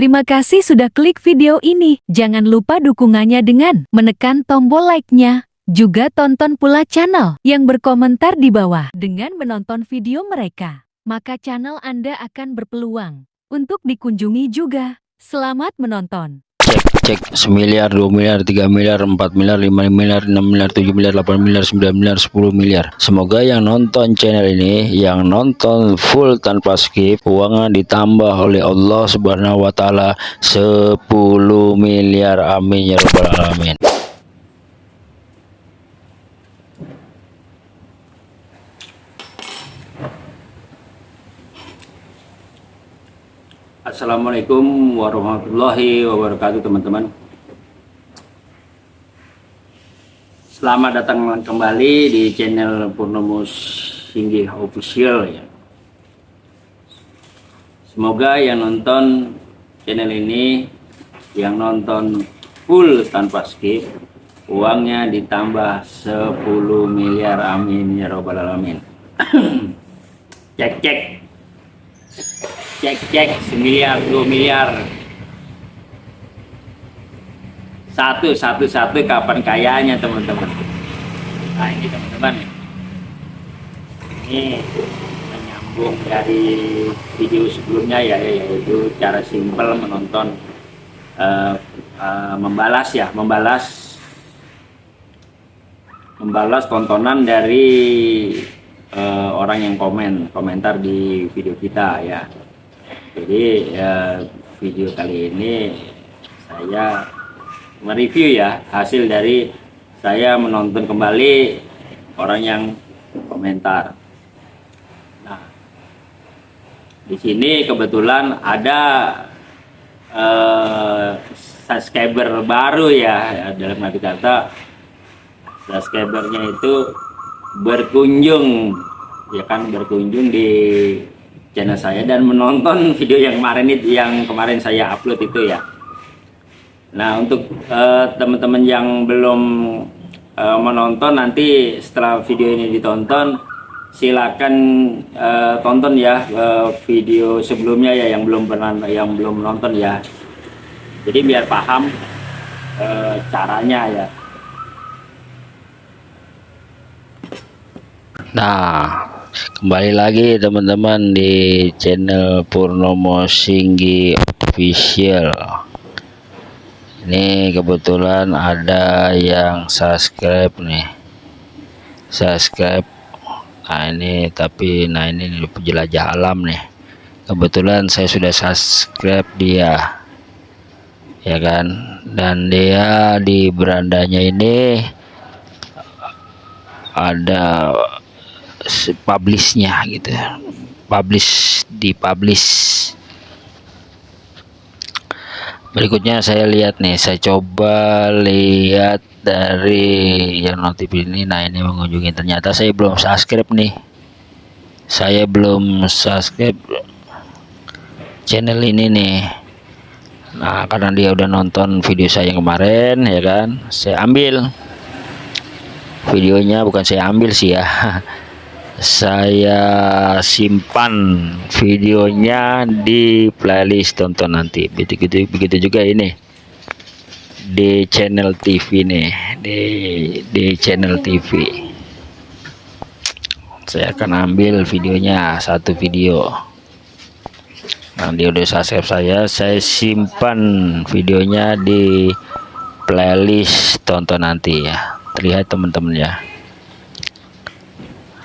Terima kasih sudah klik video ini. Jangan lupa dukungannya dengan menekan tombol like-nya. Juga tonton pula channel yang berkomentar di bawah dengan menonton video mereka. Maka channel Anda akan berpeluang untuk dikunjungi juga. Selamat menonton. Cek semiliar dua miliar tiga miliar empat miliar lima miliar enam miliar tujuh miliar delapan miliar sembilan miliar sepuluh miliar. Semoga yang nonton channel ini yang nonton full tanpa skip uangnya ditambah oleh Allah subhanahu wa ta'ala 10 miliar. Amin ya rabbal alamin Assalamualaikum warahmatullahi wabarakatuh teman-teman. Selamat datang kembali di channel Purnomo Singgih Official ya. Semoga yang nonton channel ini yang nonton full tanpa skip uangnya ditambah 10 miliar amin ya robbal alamin. Cek cek cek cek semiliar dua miliar. Satu satu satu kapan kayanya teman-teman? Nah ini teman-teman. Ini menyambung dari video sebelumnya ya yaitu cara simpel menonton uh, uh, membalas ya membalas membalas tontonan dari uh, orang yang komen komentar di video kita ya jadi ya, video kali ini saya mereview ya hasil dari saya menonton kembali orang yang komentar. Nah di sini kebetulan ada uh, subscriber baru ya dalam arti kata subscribernya itu berkunjung. Ya kan berkunjung di channel saya dan menonton video yang kemarin itu yang kemarin saya upload itu ya. Nah untuk eh, teman-teman uh, yang belum uh, menonton nanti setelah video ini ditonton silakan uh, tonton ya video sebelumnya ya yang belum pernah yang belum menonton ya. Jadi biar paham caranya ya. Nah kembali lagi teman-teman di channel Purnomo Singgi official. Ini kebetulan ada yang subscribe nih. Subscribe. Nah ini tapi nah ini jelajah alam nih. Kebetulan saya sudah subscribe dia. Ya kan? Dan dia di berandanya ini ada publishnya gitu. Publish di publish berikutnya saya lihat nih saya coba lihat dari yang notif ini. Nah ini mengunjungi. Ternyata saya belum subscribe nih. Saya belum subscribe channel ini nih. Nah karena dia udah nonton video saya yang kemarin ya kan? Saya ambil. Videonya bukan saya ambil sih ya saya simpan videonya di playlist tonton nanti. Begitu begitu juga ini. Di channel TV nih di di channel TV saya akan ambil videonya satu video. Nanti udah subscribe saya saya simpan videonya di playlist tonton nanti ya. Terlihat teman-teman ya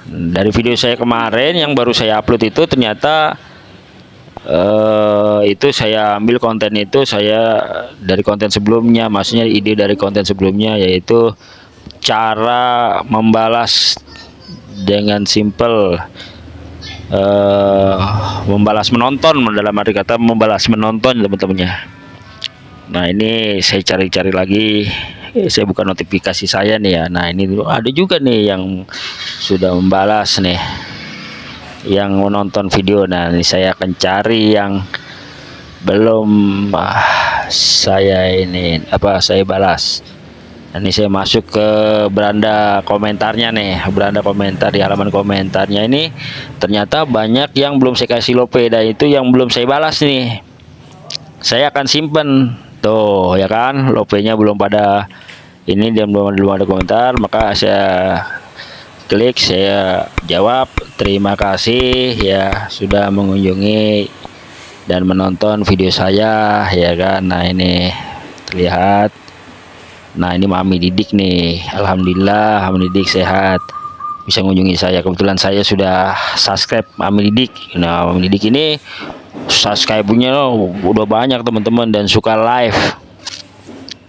dari video saya kemarin yang baru saya upload itu ternyata uh, itu saya ambil konten itu saya dari konten sebelumnya maksudnya ide dari konten sebelumnya yaitu cara membalas dengan simple uh, membalas menonton dalam arti kata membalas menonton teman-temannya. Nah ini saya cari-cari lagi. Eh, saya buka notifikasi saya nih ya. Nah ini ada juga nih yang sudah membalas nih yang menonton video. Nah ini saya akan cari yang belum ah, saya ini apa saya balas. Ini saya masuk ke beranda komentarnya nih beranda komentar di halaman komentarnya ini. Ternyata banyak yang belum saya kasih lope dan itu yang belum saya balas nih. Saya akan simpen. Tuh ya kan? Lopenya belum pada ini dia belum ada komentar maka saya klik saya jawab. Terima kasih ya sudah mengunjungi dan menonton video saya ya kan? Nah ini terlihat. Nah ini mami didik nih. Alhamdulillah mami didik sehat. Bisa mengunjungi saya. Kebetulan saya sudah subscribe mami didik. Nah mami didik ini subscribe-nya udah banyak teman-teman dan suka live.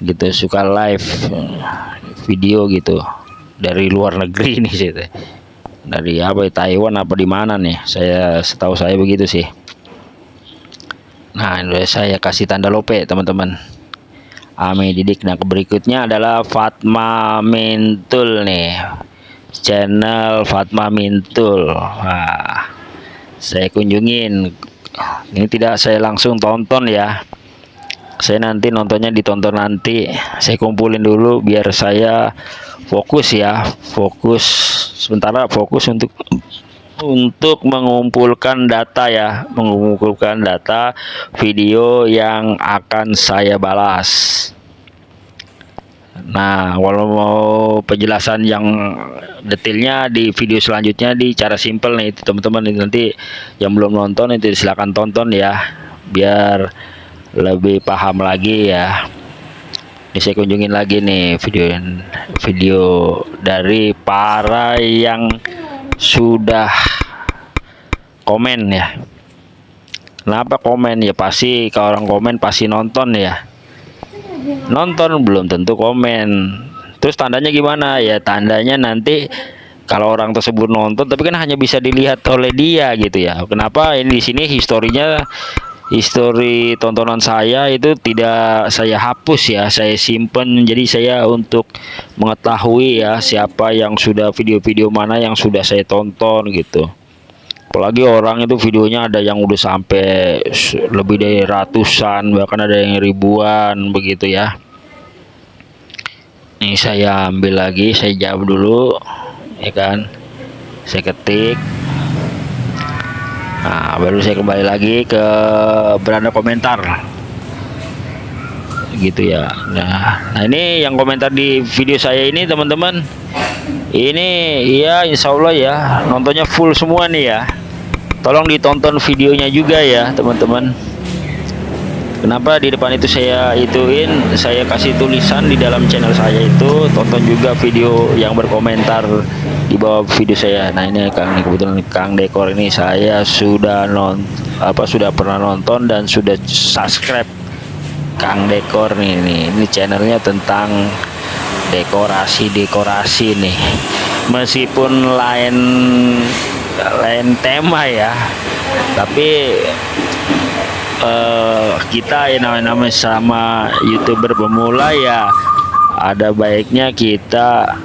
Gitu suka live video gitu dari luar negeri nih sih dari apa Taiwan apa di mana nih? Saya setahu saya begitu sih. Nah ini saya kasih tanda lope teman-teman. Ame Didik. Nah berikutnya adalah Fatma Mintul nih. Channel Fatma Mintul. Nah, saya kunjungin. Ini tidak saya langsung tonton ya. Saya nanti nontonnya ditonton nanti. Saya kumpulin dulu biar saya fokus ya fokus. Sementara fokus untuk untuk mengumpulkan data ya mengumpulkan data video yang akan saya balas. Nah walau mau penjelasan yang detailnya di video selanjutnya di cara simple nih teman-teman nanti yang belum nonton itu silahkan tonton ya biar lebih paham lagi ya ini saya kunjungin lagi nih video video dari para yang sudah komen ya. Kenapa komen? Ya pasti kalau orang komen pasti nonton ya. Nonton belum tentu komen. Terus tandanya gimana? Ya tandanya nanti kalau orang tersebut nonton tapi kan hanya bisa dilihat oleh dia gitu ya. Kenapa ini di sini historinya histori tontonan saya itu tidak saya hapus ya saya simpen. Jadi saya untuk mengetahui ya siapa yang sudah video-video mana yang sudah saya tonton gitu. Apalagi orang itu videonya ada yang udah sampai lebih dari ratusan bahkan ada yang ribuan begitu ya. Ini saya ambil lagi saya jawab dulu ya kan? Saya ketik nah baru saya kembali lagi ke beranda komentar. Gitu ya. Nah, nah ini yang komentar di video saya ini teman-teman. Ini ya Insya Allah ya nontonnya full semua nih ya. Tolong ditonton videonya juga ya teman-teman. Kenapa di depan itu saya ituin saya kasih tulisan di dalam channel saya itu tonton juga video yang berkomentar di bawah video saya. Nah ini Kang kebetulan Kang Dekor ini saya sudah non apa sudah pernah nonton dan sudah subscribe Kang Dekor nih ini, ini channelnya tentang dekorasi dekorasi nih. Meskipun lain lain tema ya tapi uh, kita yang namanya sama youtuber pemula ya ada baiknya kita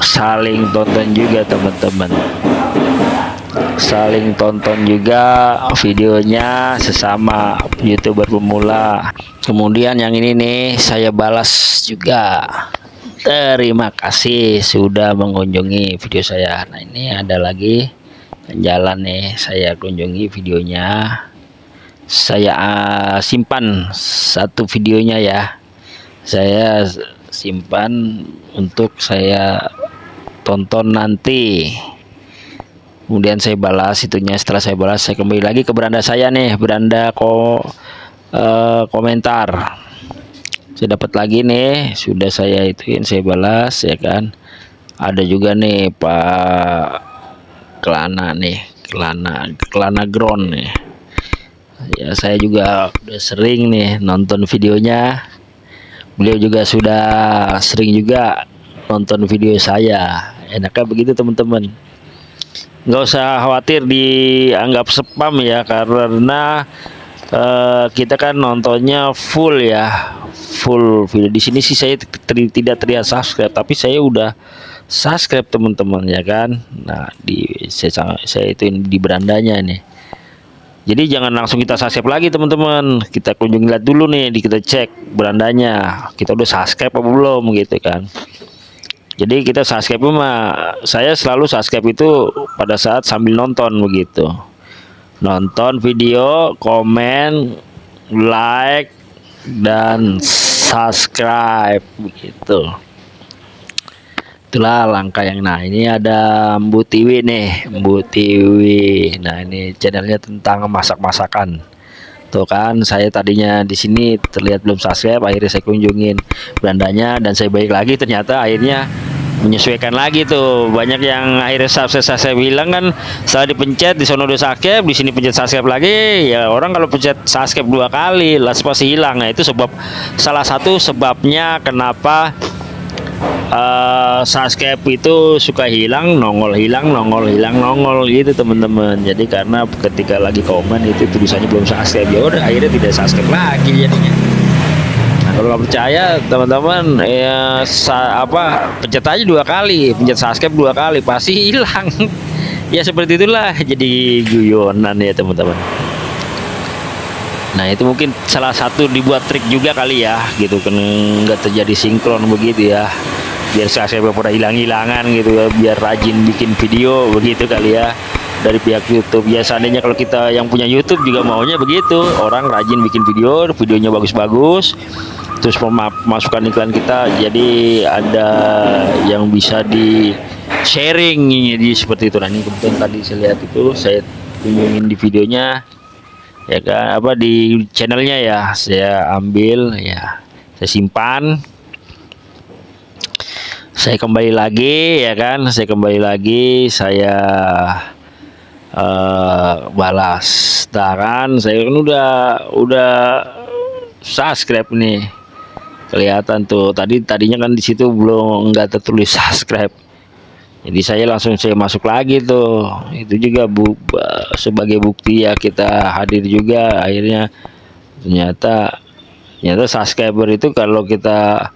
saling tonton juga teman-teman. Saling tonton juga videonya sesama youtuber pemula. Kemudian yang ini nih saya balas juga. Terima kasih sudah mengunjungi video saya. Nah ini ada lagi jalan nih saya kunjungi videonya. Saya uh, simpan satu videonya ya. Saya simpan untuk saya tonton nanti. Kemudian saya balas itunya setelah saya balas saya kembali lagi ke beranda saya nih beranda ko uh, komentar. Saya dapat lagi nih sudah saya ituin saya balas ya kan. Ada juga nih Pak Kelana nih Kelana Kelana Ground nih. Ya saya juga udah sering nih nonton videonya. Beliau juga sudah sering juga nonton video saya. Enaknya begitu teman-teman. Nggak usah khawatir dianggap spam ya karena uh, kita kan nontonnya full ya. Full video. Di sini sih saya teri, tidak terlihat subscribe tapi saya udah subscribe teman-teman ya kan? Nah di saya saya itu di berandanya nih jadi jangan langsung kita subscribe lagi teman-teman. Kita kunjungi lihat dulu nih di kita cek berandanya. Kita udah subscribe apa belum gitu kan jadi kita subscribe mah saya selalu subscribe itu pada saat sambil nonton begitu. Nonton video komen like dan subscribe begitu. Itulah langkah yang nah ini ada Mbu Tiwi nih Mbu Tiwi. Nah ini channelnya tentang masak-masakan. Tuh kan saya tadinya di sini terlihat belum subscribe akhirnya saya kunjungin berandanya dan saya baik lagi ternyata akhirnya menyesuaikan lagi tuh. Banyak yang akhirnya subscribe saya bilang kan setelah dipencet di sono udah subscribe di sini pencet subscribe lagi. Ya orang kalau pencet subscribe dua kali las pasti hilang. Nah itu sebab salah satu sebabnya kenapa uh, subscribe itu suka hilang nongol hilang nongol hilang nongol gitu teman-teman. Jadi karena ketika lagi komen itu tulisannya belum subscribe ya udah akhirnya tidak subscribe lagi jadinya kalau nggak percaya teman-teman ya sa apa pencet aja dua kali. Pencet subscribe dua kali pasti hilang. Ya seperti itulah jadi guyonan ya teman-teman. Nah itu mungkin salah satu dibuat trik juga kali ya gitu kan. Nggak terjadi sinkron begitu ya. Biar saya pada hilang-hilangan gitu ya biar rajin bikin video begitu kali ya dari pihak YouTube. Ya seandainya kalau kita yang punya YouTube juga maunya begitu. Orang rajin bikin video videonya bagus-bagus terus memasukkan iklan kita jadi ada yang bisa di sharing jadi seperti itu. Ini kebetulan tadi saya lihat itu saya kunjungin di videonya ya kan? Apa di channelnya ya saya ambil ya saya simpan. Saya kembali lagi ya kan? Saya kembali lagi saya uh, balas taran. Saya kan udah udah subscribe nih kelihatan tuh. Tadi tadinya kan di situ belum nggak tertulis subscribe. Jadi saya langsung saya masuk lagi tuh. Itu juga bu sebagai bukti ya kita hadir juga. Akhirnya ternyata ternyata subscriber itu kalau kita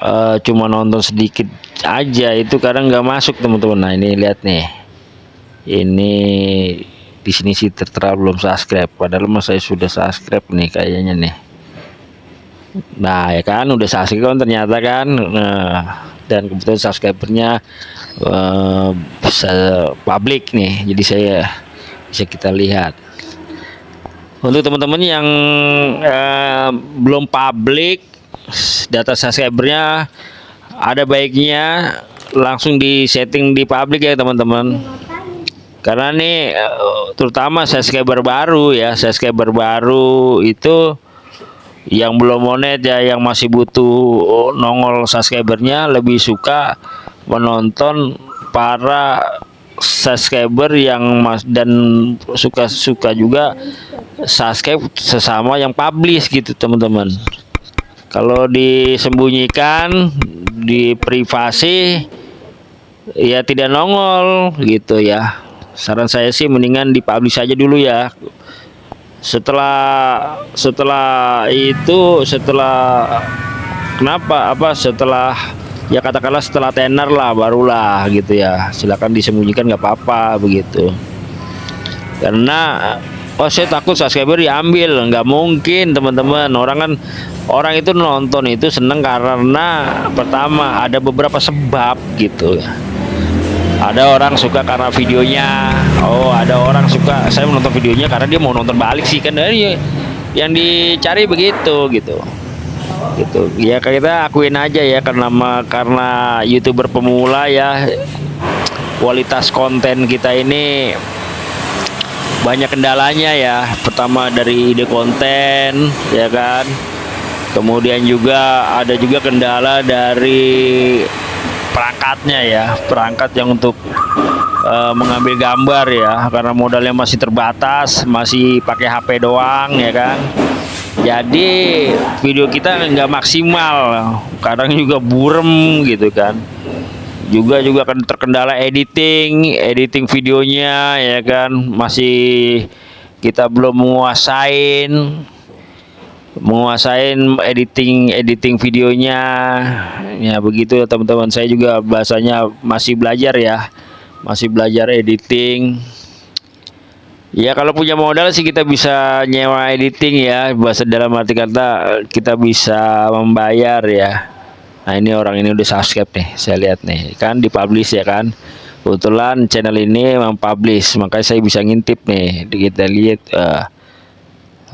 uh, cuma nonton sedikit aja itu kadang nggak masuk teman-teman. Nah ini lihat nih. Ini di sini sih tertera belum subscribe. Padahal mas saya sudah subscribe nih kayaknya nih nah ya kan udah subscribe kan ternyata kan nah dan kebetulan subscribernya uh, bisa publik nih jadi saya bisa kita lihat. Untuk teman-teman yang uh, belum publik data subscribernya ada baiknya langsung di setting di publik ya teman-teman. Karena nih terutama subscriber baru ya subscriber baru itu yang belum monet ya yang masih butuh nongol subscribernya lebih suka menonton para subscriber yang mas dan suka-suka juga subscribe sesama yang publish gitu teman-teman. Kalau disembunyikan di privasi ya tidak nongol gitu ya. Saran saya sih mendingan dipublish aja dulu ya setelah setelah itu setelah kenapa? Apa? Setelah ya katakanlah setelah tenar lah barulah gitu ya. Silakan disembunyikan nggak apa-apa begitu. Karena oh saya takut subscriber diambil. Nggak mungkin teman-teman. Orang kan orang itu nonton itu seneng karena pertama ada beberapa sebab gitu ada orang suka karena videonya. Oh ada orang suka. Saya menonton videonya karena dia mau nonton balik sih. Kan dari yang dicari begitu gitu. Gitu. Ya kita akuin aja ya karena karena youtuber pemula ya. Kualitas konten kita ini banyak kendalanya ya. Pertama dari ide konten ya kan. Kemudian juga ada juga kendala dari perangkatnya ya perangkat yang untuk uh, mengambil gambar ya karena modalnya masih terbatas masih pakai HP doang ya kan? Jadi video kita nggak maksimal kadang juga burem gitu kan. Juga juga kan terkendala editing editing videonya ya kan? Masih kita belum menguasain menguasain editing editing videonya. Ya begitu ya teman-teman. Saya juga bahasanya masih belajar ya. Masih belajar editing. Ya kalau punya modal sih kita bisa nyewa editing ya. Bahasa dalam arti kata kita bisa membayar ya. Nah ini orang ini udah subscribe nih saya lihat nih. Kan dipublish ya kan? Kebetulan channel ini mempublish makanya saya bisa ngintip nih. Kita lihat uh,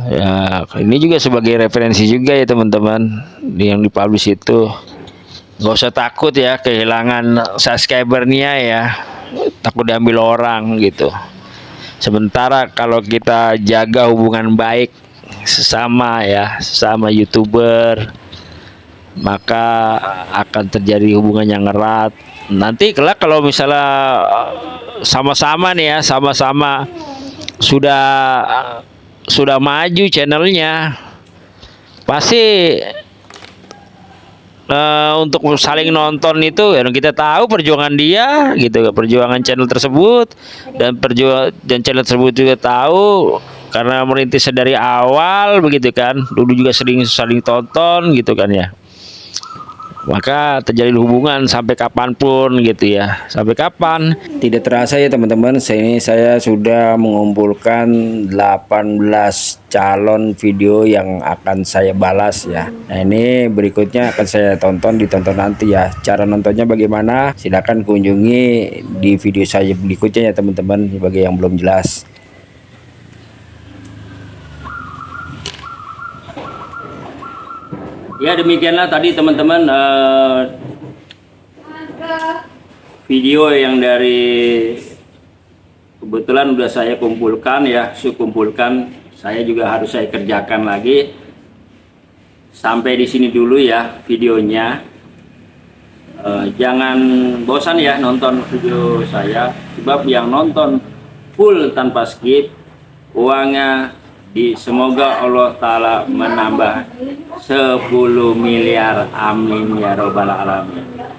ya ini juga sebagai referensi juga ya teman-teman. Yang dipublish itu. Nggak usah takut ya kehilangan subscribernya ya. Takut diambil orang gitu. Sementara kalau kita jaga hubungan baik sesama ya sesama youtuber maka akan terjadi hubungan yang erat. Nanti kelak kalau misalnya sama-sama nih ya sama-sama sudah sudah maju channelnya. Pasti eh, untuk saling nonton itu ya kita tahu perjuangan dia gitu perjuangan channel tersebut. Dan perjuangan dan channel tersebut juga tahu karena merintis dari awal begitu kan. Dulu juga sering saling tonton gitu kan ya maka terjadi hubungan sampai kapan pun gitu ya sampai kapan Tidak terasa ya teman-teman, ini saya sudah mengumpulkan 18 calon video yang akan saya balas ya. Nah ini berikutnya akan saya tonton ditonton nanti ya. Cara nontonnya bagaimana? Silahkan kunjungi di video saya berikutnya ya teman-teman bagi yang belum jelas. Ya demikianlah tadi teman-teman eh, video yang dari kebetulan udah saya kumpulkan ya, saya kumpulkan. Saya juga harus saya kerjakan lagi. Sampai di sini dulu ya videonya. Eh, jangan bosan ya nonton video saya, sebab yang nonton full tanpa skip uangnya semoga Allah Ta'ala menambah 10 miliar. Amin ya robbal alamin